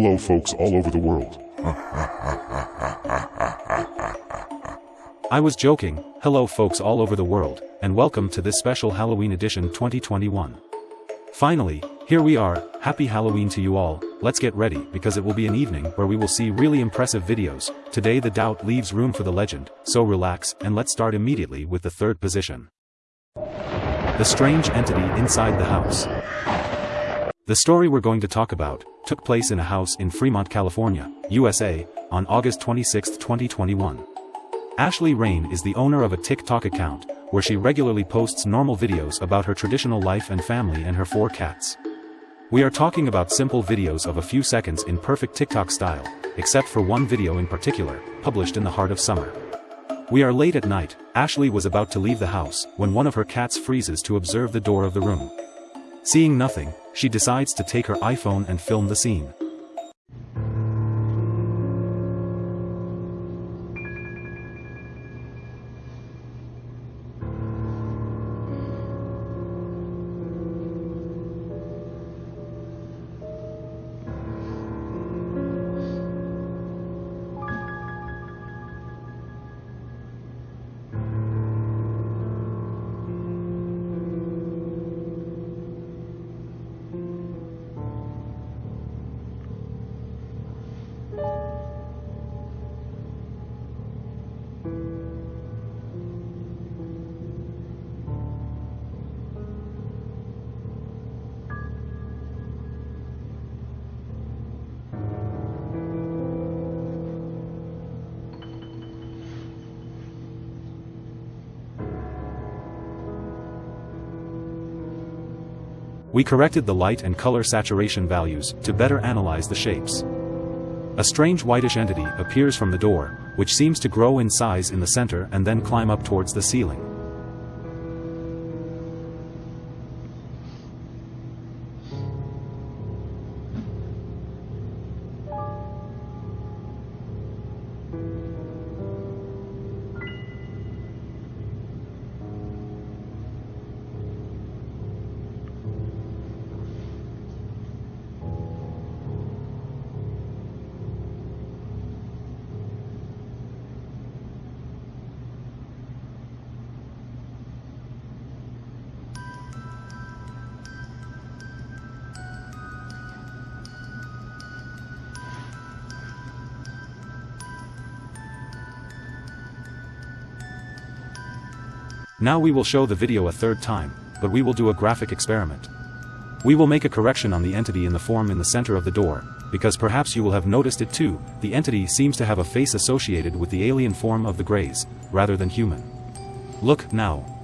Hello folks all over the world. I was joking, hello folks all over the world, and welcome to this special Halloween edition 2021. Finally, here we are, happy Halloween to you all, let's get ready because it will be an evening where we will see really impressive videos, today the doubt leaves room for the legend, so relax and let's start immediately with the third position. The strange entity inside the house. The story we're going to talk about, took place in a house in Fremont, California, USA, on August 26, 2021. Ashley Rain is the owner of a TikTok account, where she regularly posts normal videos about her traditional life and family and her four cats. We are talking about simple videos of a few seconds in perfect TikTok style, except for one video in particular, published in the heart of summer. We are late at night, Ashley was about to leave the house, when one of her cats freezes to observe the door of the room. Seeing nothing, she decides to take her iPhone and film the scene. We corrected the light and color saturation values to better analyze the shapes. A strange whitish entity appears from the door, which seems to grow in size in the center and then climb up towards the ceiling. Now we will show the video a third time, but we will do a graphic experiment. We will make a correction on the entity in the form in the center of the door, because perhaps you will have noticed it too, the entity seems to have a face associated with the alien form of the Greys, rather than human. Look, now,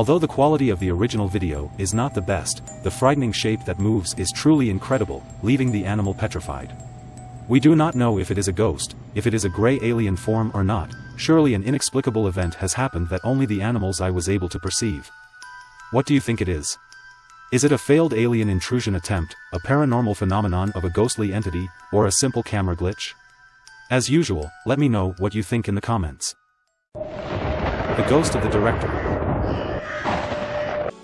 Although the quality of the original video is not the best, the frightening shape that moves is truly incredible, leaving the animal petrified. We do not know if it is a ghost, if it is a gray alien form or not, surely an inexplicable event has happened that only the animals I was able to perceive. What do you think it is? Is it a failed alien intrusion attempt, a paranormal phenomenon of a ghostly entity, or a simple camera glitch? As usual, let me know what you think in the comments. The Ghost of the Director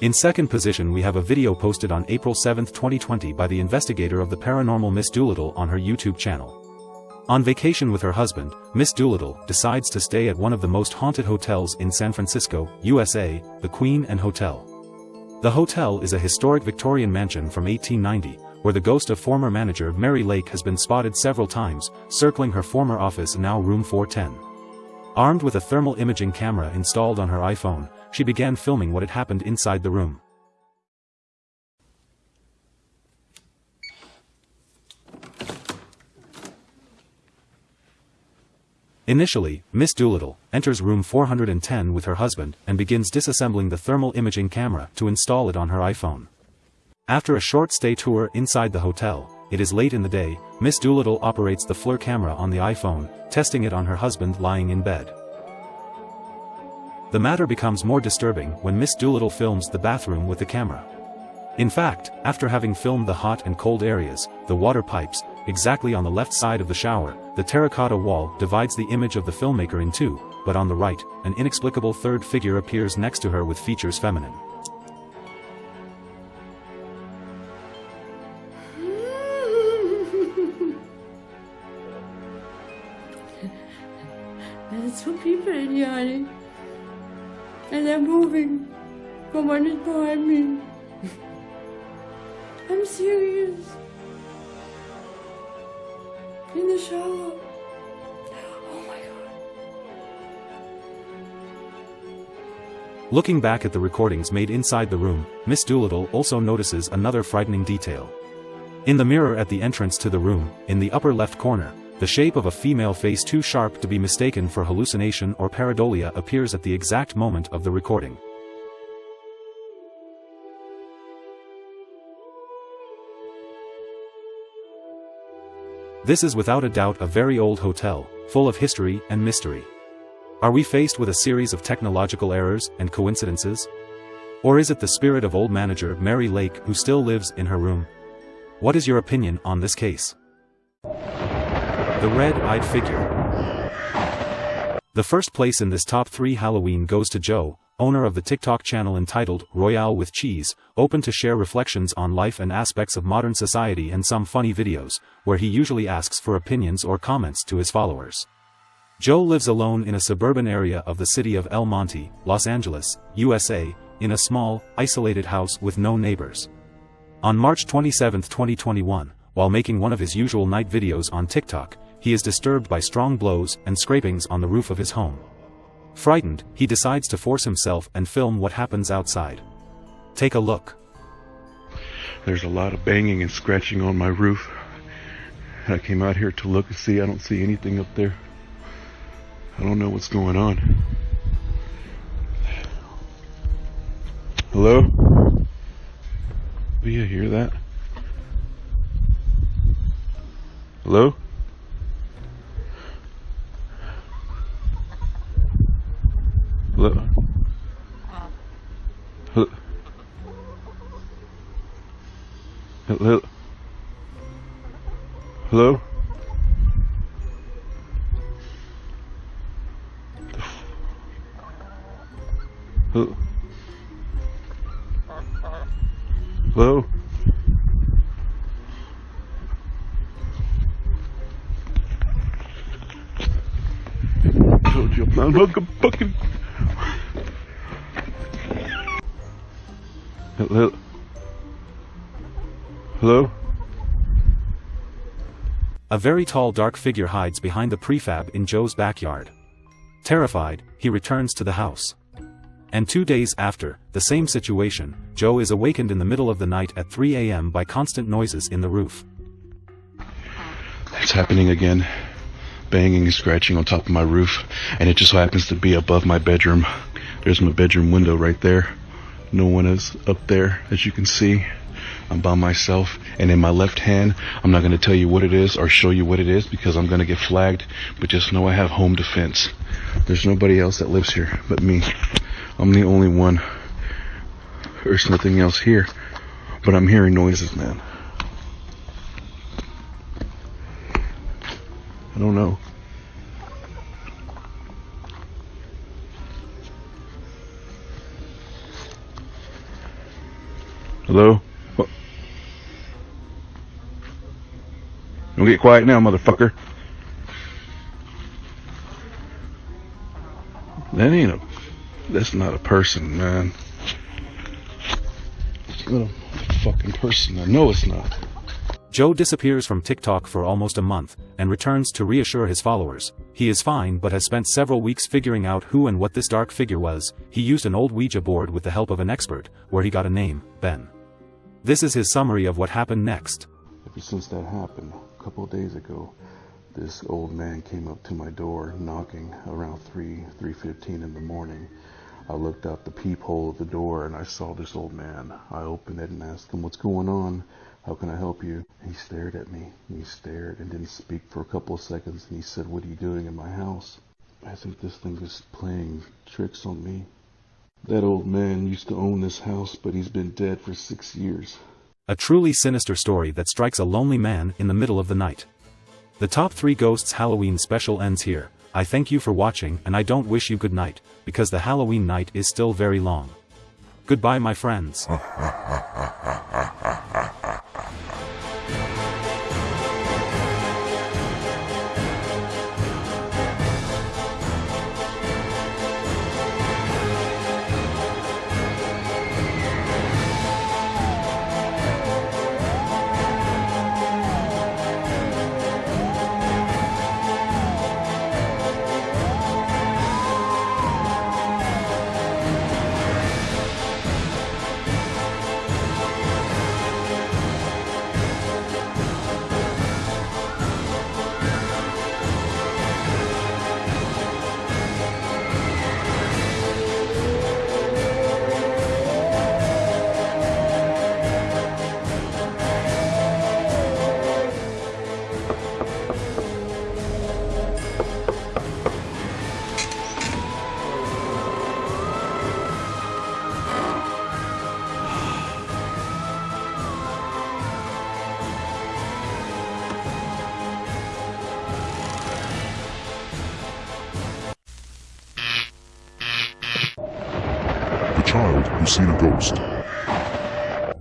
in second position we have a video posted on April 7, 2020 by the investigator of the paranormal Miss Doolittle on her YouTube channel. On vacation with her husband, Miss Doolittle decides to stay at one of the most haunted hotels in San Francisco, USA, the Queen Anne Hotel. The hotel is a historic Victorian mansion from 1890, where the ghost of former manager Mary Lake has been spotted several times, circling her former office now room 410. Armed with a thermal imaging camera installed on her iPhone, she began filming what had happened inside the room. Initially, Miss Doolittle enters room 410 with her husband and begins disassembling the thermal imaging camera to install it on her iPhone. After a short stay tour inside the hotel, it is late in the day, Miss Doolittle operates the FLIR camera on the iPhone, testing it on her husband lying in bed. The matter becomes more disturbing when Miss Doolittle films the bathroom with the camera. In fact, after having filmed the hot and cold areas, the water pipes, exactly on the left side of the shower, the terracotta wall divides the image of the filmmaker in two, but on the right, an inexplicable third figure appears next to her with features feminine. Looking back at the recordings made inside the room, Miss Doolittle also notices another frightening detail. In the mirror at the entrance to the room, in the upper left corner, the shape of a female face too sharp to be mistaken for hallucination or pareidolia appears at the exact moment of the recording. This is without a doubt a very old hotel, full of history and mystery. Are we faced with a series of technological errors and coincidences? Or is it the spirit of old manager Mary Lake who still lives in her room? What is your opinion on this case? The Red-Eyed Figure The first place in this top 3 Halloween goes to Joe, owner of the TikTok channel entitled Royale with Cheese, open to share reflections on life and aspects of modern society and some funny videos, where he usually asks for opinions or comments to his followers. Joe lives alone in a suburban area of the city of El Monte, Los Angeles, USA, in a small, isolated house with no neighbors. On March 27, 2021, while making one of his usual night videos on TikTok, he is disturbed by strong blows and scrapings on the roof of his home. Frightened, he decides to force himself and film what happens outside. Take a look. There's a lot of banging and scratching on my roof. I came out here to look and see. I don't see anything up there. I don't know what's going on. Hello? Do you hear that? Hello? Told you I'm fucking fucking. Hello? Hello? A very tall dark figure hides behind the prefab in Joe's backyard. Terrified, he returns to the house. And two days after, the same situation, Joe is awakened in the middle of the night at 3 a.m. by constant noises in the roof. It's happening again. Banging and scratching on top of my roof, and it just so happens to be above my bedroom. There's my bedroom window right there. No one is up there, as you can see. I'm by myself, and in my left hand, I'm not going to tell you what it is or show you what it is because I'm going to get flagged, but just know I have home defense. There's nobody else that lives here but me. I'm the only one. There's nothing else here, but I'm hearing noises, man. I don't know. Hello? What? Don't get quiet now, motherfucker. That ain't a. That's not a person, man. It's not a fucking person. I know it's not. Joe disappears from TikTok for almost a month, and returns to reassure his followers. He is fine but has spent several weeks figuring out who and what this dark figure was. He used an old Ouija board with the help of an expert, where he got a name, Ben. This is his summary of what happened next. Ever since that happened, a couple days ago, this old man came up to my door knocking around 3, 3.15 in the morning. I looked out the peephole of the door and I saw this old man. I opened it and asked him, what's going on? How can I help you? He stared at me. He stared and didn't speak for a couple of seconds and he said, what are you doing in my house? I think this thing is playing tricks on me. That old man used to own this house, but he's been dead for six years. A truly sinister story that strikes a lonely man in the middle of the night. The top 3 Ghosts Halloween special ends here. I thank you for watching and I don't wish you good night, because the Halloween night is still very long. Goodbye my friends. child who's seen a ghost.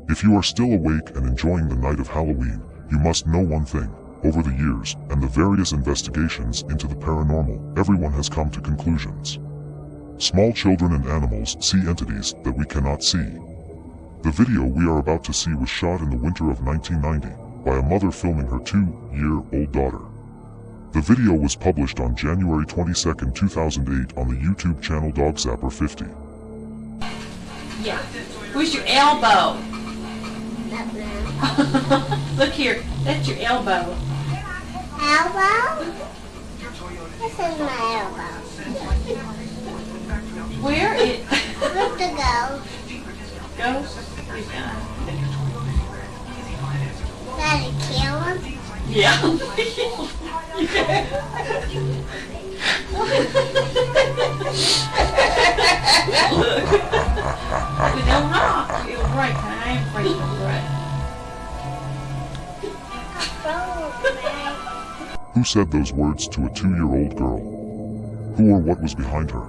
If you are still awake and enjoying the night of Halloween, you must know one thing. Over the years, and the various investigations into the paranormal, everyone has come to conclusions. Small children and animals see entities that we cannot see. The video we are about to see was shot in the winter of 1990 by a mother filming her two-year-old daughter. The video was published on January 22, 2008 on the YouTube channel Dogzapper 50. Yeah. Where's your elbow? Look here. That's your elbow. Elbow? This is my elbow. Where it Where's the go? gone. Gotta kill him? Who said those words to a two-year-old girl? Who or what was behind her?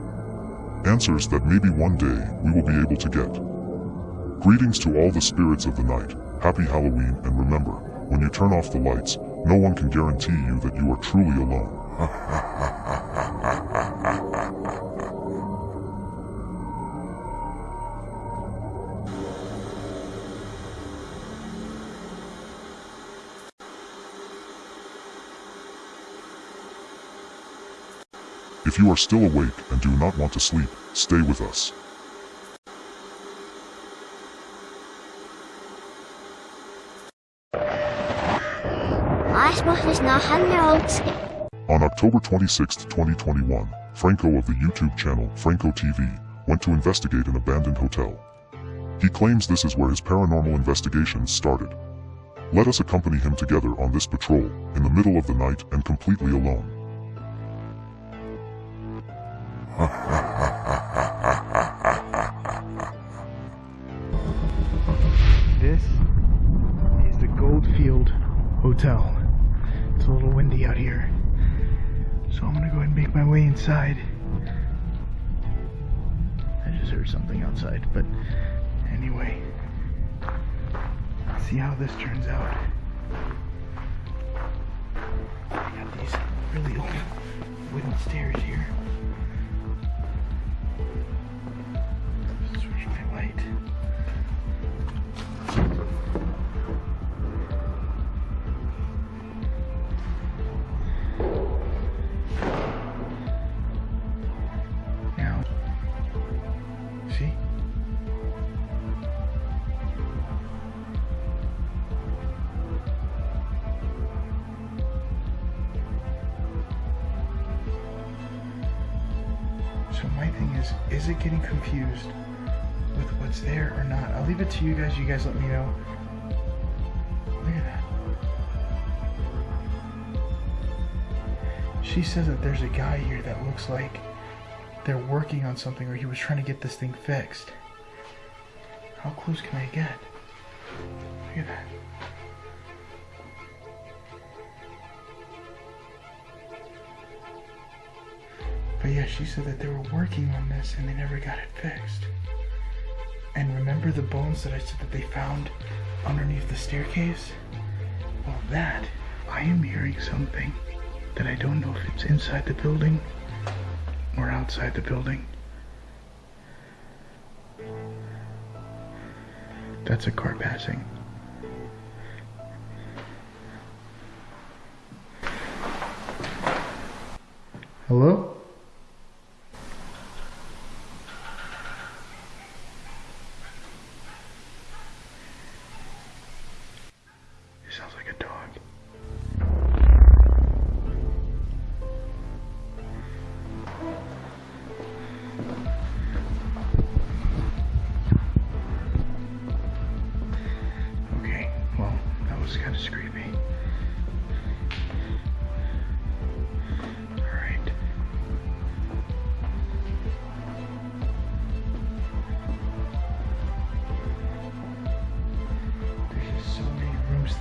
Answers that maybe one day we will be able to get. Greetings to all the spirits of the night. Happy Halloween and remember, when you turn off the lights, no one can guarantee you that you are truly alone. If you are still awake and do not want to sleep, stay with us. Asbach is not 100 On October 26, 2021, Franco of the YouTube channel Franco TV went to investigate an abandoned hotel. He claims this is where his paranormal investigations started. Let us accompany him together on this patrol, in the middle of the night and completely alone. My way inside. I just heard something outside, but anyway. Let's see how this turns out. I got these really old wooden stairs here. Getting confused with what's there or not? I'll leave it to you guys. You guys let me know. Look at that. She says that there's a guy here that looks like they're working on something or he was trying to get this thing fixed. How close can I get? Look at that. Yeah, she said that they were working on this and they never got it fixed. And remember the bones that I said that they found underneath the staircase? Well, that, I am hearing something that I don't know if it's inside the building or outside the building. That's a car passing. Hello?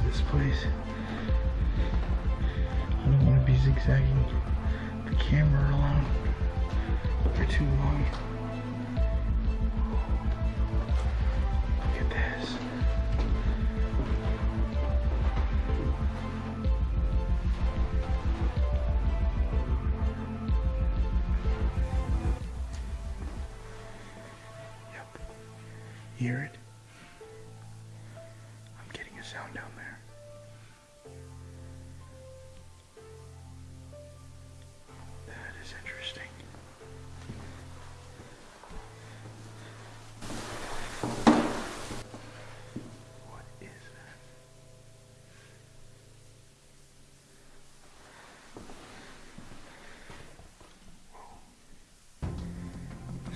This place. I don't want to be zigzagging the camera around for too long.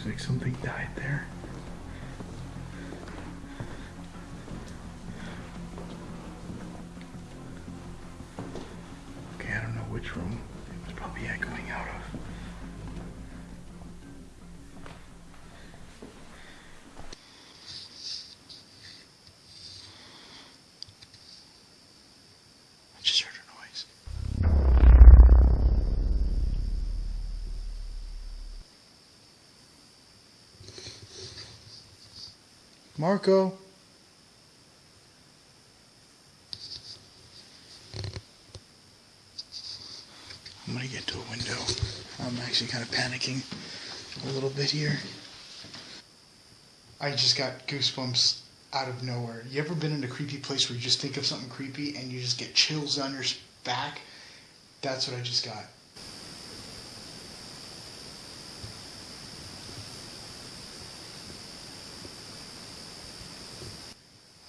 Like something died there. Okay, I don't know which room it was probably echoing out of. Marco. I'm gonna get to a window. I'm actually kind of panicking a little bit here. I just got goosebumps out of nowhere. You ever been in a creepy place where you just think of something creepy and you just get chills down your back? That's what I just got.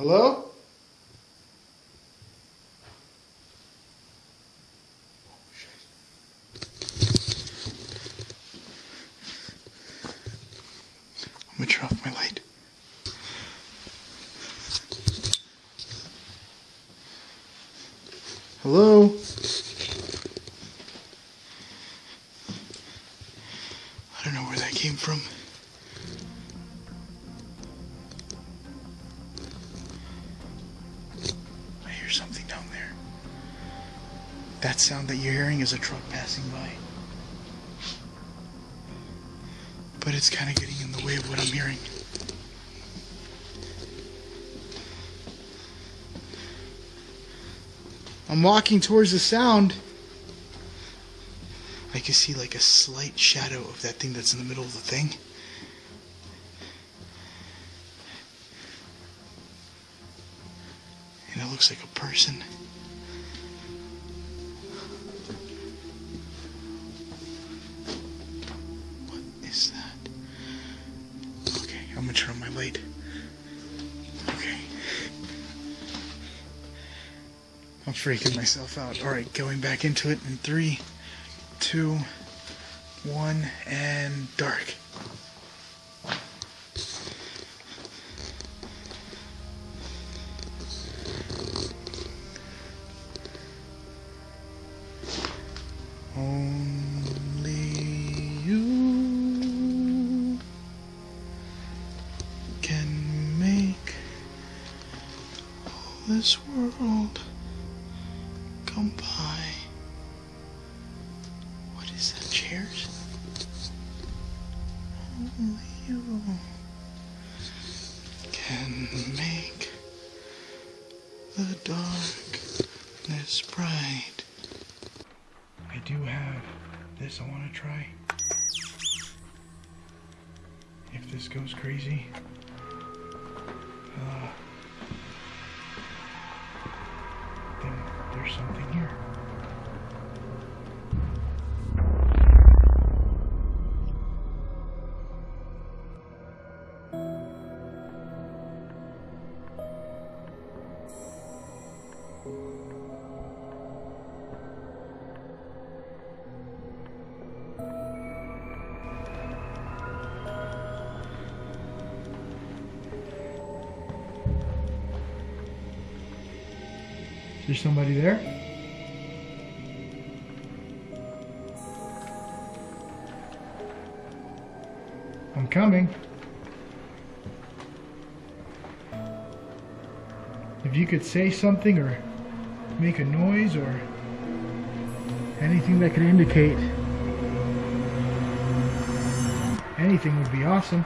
Hello? I'm gonna turn off my light. Hello? Sound that you're hearing is a truck passing by. But it's kind of getting in the way of what I'm hearing. I'm walking towards the sound. I can see like a slight shadow of that thing that's in the middle of the thing. And it looks like a person. I'm freaking myself out. All right, going back into it in three, two, one, and dark. Only you can make this world come by. What is that, chairs? Only you can make the darkness bright. I do have this I want to try. If this goes crazy, uh, something here. Is there somebody there? I'm coming. If you could say something or make a noise or anything that could indicate anything would be awesome.